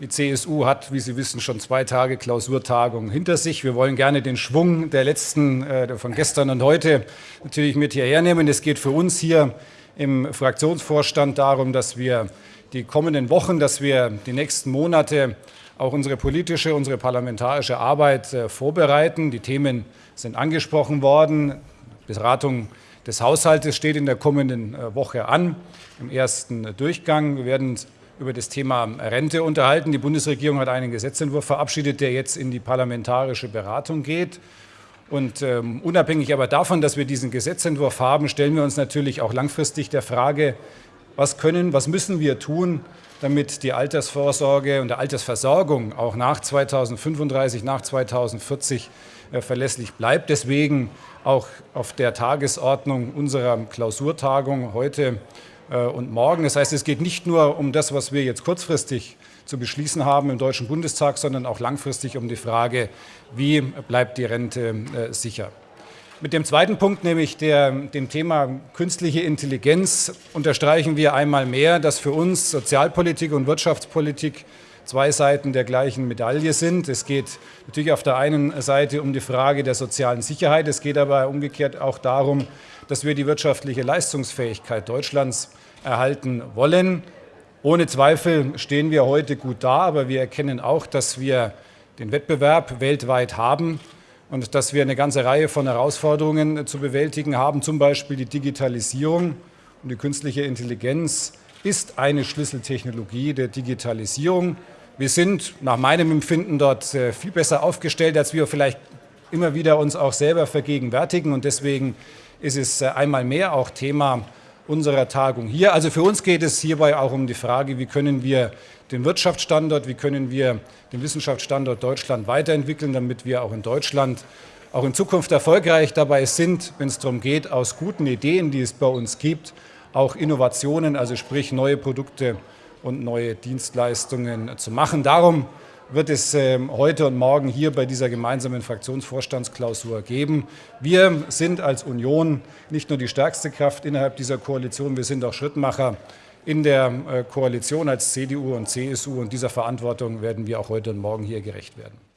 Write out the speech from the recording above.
Die CSU hat, wie Sie wissen, schon zwei Tage Klausurtagung hinter sich. Wir wollen gerne den Schwung der letzten, äh, von gestern und heute natürlich mit hierher nehmen. Es geht für uns hier im Fraktionsvorstand darum, dass wir die kommenden Wochen, dass wir die nächsten Monate auch unsere politische, unsere parlamentarische Arbeit äh, vorbereiten. Die Themen sind angesprochen worden. Beratung des Haushaltes steht in der kommenden äh, Woche an, im ersten Durchgang. Wir werden über das Thema Rente unterhalten. Die Bundesregierung hat einen Gesetzentwurf verabschiedet, der jetzt in die parlamentarische Beratung geht. Und ähm, unabhängig aber davon, dass wir diesen Gesetzentwurf haben, stellen wir uns natürlich auch langfristig der Frage, was können, was müssen wir tun, damit die Altersvorsorge und die Altersversorgung auch nach 2035, nach 2040 äh, verlässlich bleibt. Deswegen auch auf der Tagesordnung unserer Klausurtagung heute und morgen. Das heißt, es geht nicht nur um das, was wir jetzt kurzfristig zu beschließen haben im Deutschen Bundestag, sondern auch langfristig um die Frage, wie bleibt die Rente äh, sicher. Mit dem zweiten Punkt, nämlich der, dem Thema künstliche Intelligenz, unterstreichen wir einmal mehr, dass für uns Sozialpolitik und Wirtschaftspolitik zwei Seiten der gleichen Medaille sind. Es geht natürlich auf der einen Seite um die Frage der sozialen Sicherheit, es geht aber umgekehrt auch darum, dass wir die wirtschaftliche Leistungsfähigkeit Deutschlands erhalten wollen. Ohne Zweifel stehen wir heute gut da, aber wir erkennen auch, dass wir den Wettbewerb weltweit haben und dass wir eine ganze Reihe von Herausforderungen zu bewältigen haben, zum Beispiel die Digitalisierung und die künstliche Intelligenz ist eine Schlüsseltechnologie der Digitalisierung. Wir sind nach meinem Empfinden dort äh, viel besser aufgestellt, als wir vielleicht immer wieder uns auch selber vergegenwärtigen. Und deswegen ist es äh, einmal mehr auch Thema unserer Tagung hier. Also für uns geht es hierbei auch um die Frage, wie können wir den Wirtschaftsstandort, wie können wir den Wissenschaftsstandort Deutschland weiterentwickeln, damit wir auch in Deutschland auch in Zukunft erfolgreich dabei sind, wenn es darum geht, aus guten Ideen, die es bei uns gibt, auch Innovationen, also sprich neue Produkte und neue Dienstleistungen zu machen. Darum wird es ähm, heute und morgen hier bei dieser gemeinsamen Fraktionsvorstandsklausur geben. Wir sind als Union nicht nur die stärkste Kraft innerhalb dieser Koalition, wir sind auch Schrittmacher in der äh, Koalition als CDU und CSU und dieser Verantwortung werden wir auch heute und morgen hier gerecht werden.